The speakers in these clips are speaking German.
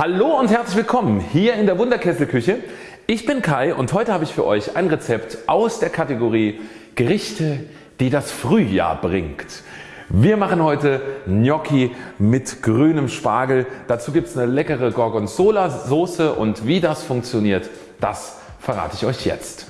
Hallo und herzlich willkommen hier in der Wunderkesselküche. Ich bin Kai und heute habe ich für euch ein Rezept aus der Kategorie Gerichte die das Frühjahr bringt. Wir machen heute Gnocchi mit grünem Spargel. Dazu gibt es eine leckere Gorgonzola Soße und wie das funktioniert das verrate ich euch jetzt.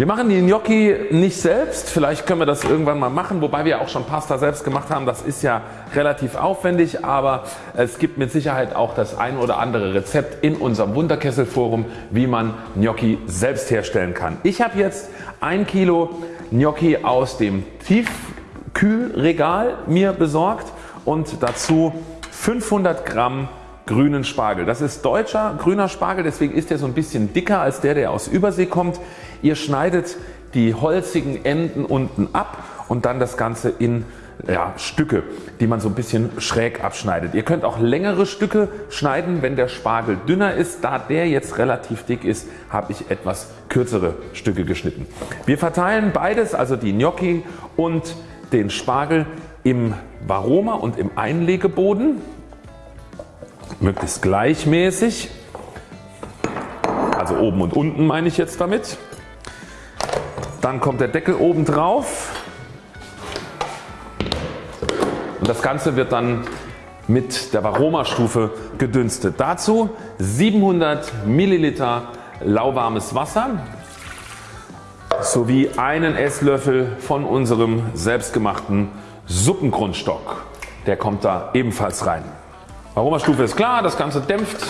Wir machen die Gnocchi nicht selbst, vielleicht können wir das irgendwann mal machen, wobei wir auch schon Pasta selbst gemacht haben. Das ist ja relativ aufwendig, aber es gibt mit Sicherheit auch das ein oder andere Rezept in unserem Wunderkessel Forum, wie man Gnocchi selbst herstellen kann. Ich habe jetzt ein Kilo Gnocchi aus dem Tiefkühlregal mir besorgt und dazu 500 Gramm grünen Spargel. Das ist deutscher grüner Spargel, deswegen ist er so ein bisschen dicker als der der aus Übersee kommt. Ihr schneidet die holzigen Enden unten ab und dann das Ganze in ja, Stücke die man so ein bisschen schräg abschneidet. Ihr könnt auch längere Stücke schneiden wenn der Spargel dünner ist. Da der jetzt relativ dick ist habe ich etwas kürzere Stücke geschnitten. Wir verteilen beides also die Gnocchi und den Spargel im Varoma und im Einlegeboden möglichst gleichmäßig, also oben und unten meine ich jetzt damit. Dann kommt der Deckel oben drauf und das Ganze wird dann mit der Varoma Stufe gedünstet. Dazu 700 Milliliter lauwarmes Wasser sowie einen Esslöffel von unserem selbstgemachten Suppengrundstock. Der kommt da ebenfalls rein. Aromastufe ist klar, das Ganze dämpft.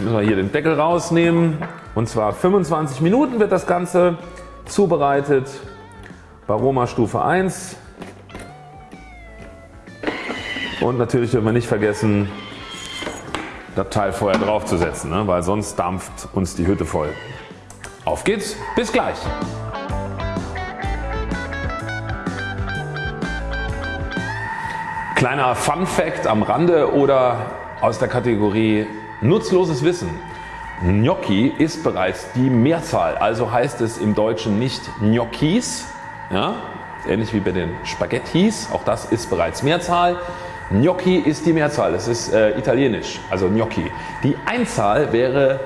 Müssen wir hier den Deckel rausnehmen und zwar 25 Minuten wird das Ganze zubereitet. Aroma Stufe 1 und natürlich dürfen wir nicht vergessen das Teil vorher draufzusetzen, ne? weil sonst dampft uns die Hütte voll. Auf geht's, bis gleich! Kleiner Fun Fact am Rande oder aus der Kategorie nutzloses Wissen. Gnocchi ist bereits die Mehrzahl, also heißt es im Deutschen nicht Gnocchis, ja, ähnlich wie bei den Spaghettis, auch das ist bereits Mehrzahl. Gnocchi ist die Mehrzahl, das ist äh, italienisch, also Gnocchi. Die Einzahl wäre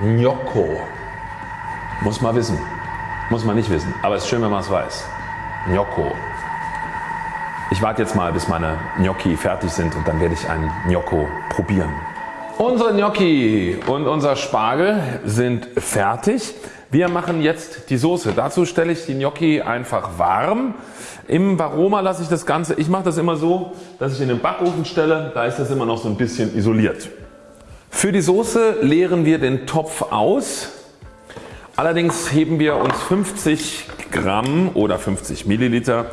Gnocco. Muss man wissen, muss man nicht wissen, aber es ist schön wenn man es weiß. Gnocco. Ich warte jetzt mal bis meine Gnocchi fertig sind und dann werde ich einen Gnocco probieren. Unsere Gnocchi und unser Spargel sind fertig. Wir machen jetzt die Soße. Dazu stelle ich die Gnocchi einfach warm. Im Varoma lasse ich das Ganze, ich mache das immer so, dass ich in den Backofen stelle, da ist das immer noch so ein bisschen isoliert. Für die Soße leeren wir den Topf aus. Allerdings heben wir uns 50 Gramm oder 50 Milliliter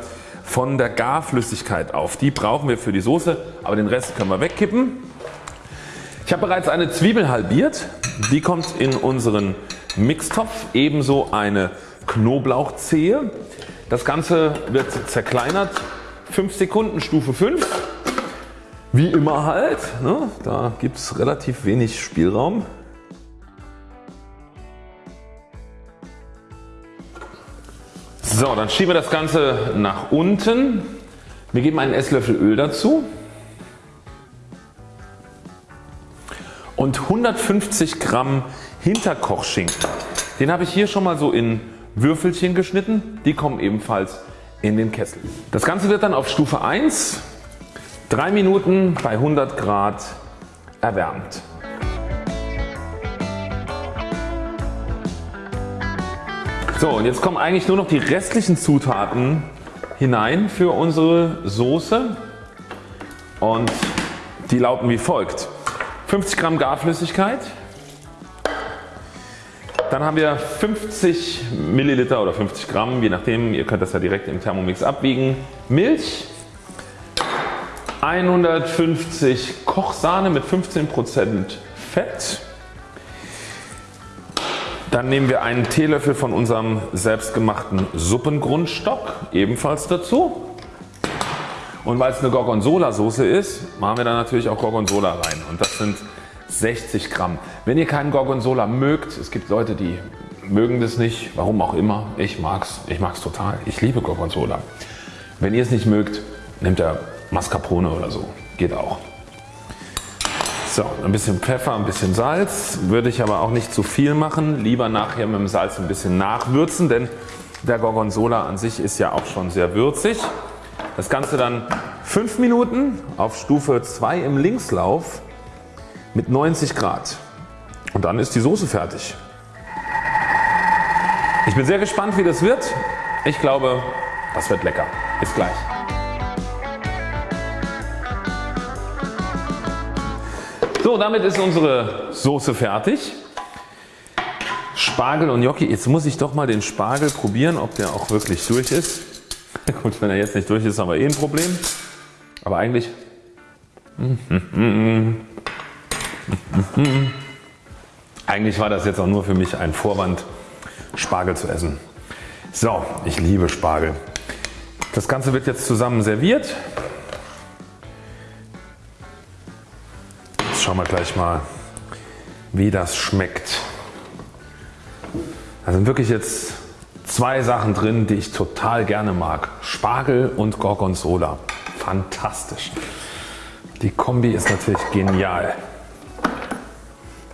von der Garflüssigkeit auf. Die brauchen wir für die Soße, aber den Rest können wir wegkippen. Ich habe bereits eine Zwiebel halbiert, die kommt in unseren Mixtopf, ebenso eine Knoblauchzehe. Das Ganze wird zerkleinert, 5 Sekunden Stufe 5. Wie immer halt, ne? da gibt es relativ wenig Spielraum. So, dann schieben wir das Ganze nach unten. Wir geben einen Esslöffel Öl dazu und 150 Gramm Hinterkochschinken. Den habe ich hier schon mal so in Würfelchen geschnitten. Die kommen ebenfalls in den Kessel. Das Ganze wird dann auf Stufe 1 3 Minuten bei 100 Grad erwärmt. So und jetzt kommen eigentlich nur noch die restlichen Zutaten hinein für unsere Soße. Und die lauten wie folgt. 50 Gramm Garflüssigkeit, dann haben wir 50 Milliliter oder 50 Gramm, je nachdem, ihr könnt das ja direkt im Thermomix abwiegen, Milch, 150 Kochsahne mit 15% Fett, dann nehmen wir einen Teelöffel von unserem selbstgemachten Suppengrundstock ebenfalls dazu. Und weil es eine Gorgonzola Soße ist, machen wir da natürlich auch Gorgonzola rein und das sind 60 Gramm. Wenn ihr keinen Gorgonzola mögt, es gibt Leute die mögen das nicht, warum auch immer, ich mag's, ich mag's total, ich liebe Gorgonzola. Wenn ihr es nicht mögt, nehmt ihr Mascarpone oder so, geht auch. So, ein bisschen Pfeffer, ein bisschen Salz, würde ich aber auch nicht zu viel machen. Lieber nachher mit dem Salz ein bisschen nachwürzen, denn der Gorgonzola an sich ist ja auch schon sehr würzig. Das Ganze dann 5 Minuten auf Stufe 2 im Linkslauf mit 90 Grad. Und dann ist die Soße fertig. Ich bin sehr gespannt wie das wird. Ich glaube das wird lecker. Bis gleich. So damit ist unsere Soße fertig. Spargel und Gnocchi. Jetzt muss ich doch mal den Spargel probieren ob der auch wirklich durch ist. Gut wenn er jetzt nicht durch ist haben wir eh ein Problem. Aber eigentlich eigentlich war das jetzt auch nur für mich ein Vorwand Spargel zu essen. So, ich liebe Spargel. Das Ganze wird jetzt zusammen serviert. Jetzt schauen wir gleich mal wie das schmeckt. Da sind wirklich jetzt zwei Sachen drin die ich total gerne mag. Spargel und Gorgonzola. Fantastisch. Die Kombi ist natürlich genial.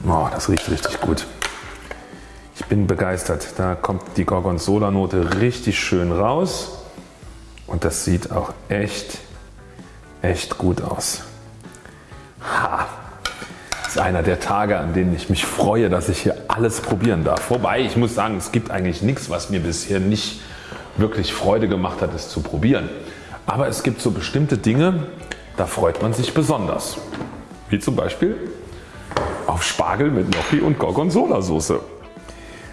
Oh, das riecht richtig gut. Ich bin begeistert. Da kommt die Gorgonzola Note richtig schön raus und das sieht auch echt, echt gut aus. Ha. Ist einer der Tage an denen ich mich freue dass ich hier alles probieren darf. Wobei ich muss sagen es gibt eigentlich nichts was mir bisher nicht wirklich Freude gemacht hat es zu probieren. Aber es gibt so bestimmte Dinge da freut man sich besonders. Wie zum Beispiel auf Spargel mit Gnocchi und Gorgonzola Soße.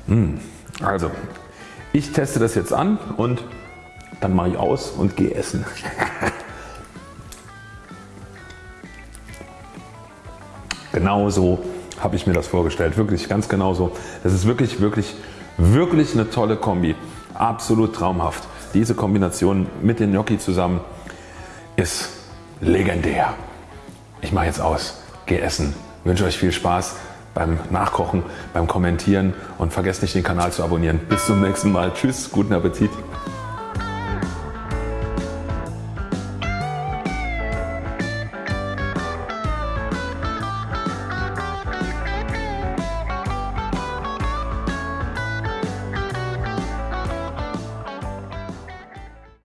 Hm, also ich teste das jetzt an und dann mache ich aus und gehe essen. genau so habe ich mir das vorgestellt. Wirklich ganz genau so. Das ist wirklich, wirklich, wirklich eine tolle Kombi. Absolut traumhaft. Diese Kombination mit den Gnocchi zusammen ist legendär. Ich mache jetzt aus, gehe essen. Ich wünsche euch viel Spaß beim Nachkochen, beim Kommentieren und vergesst nicht den Kanal zu abonnieren. Bis zum nächsten Mal. Tschüss, guten Appetit.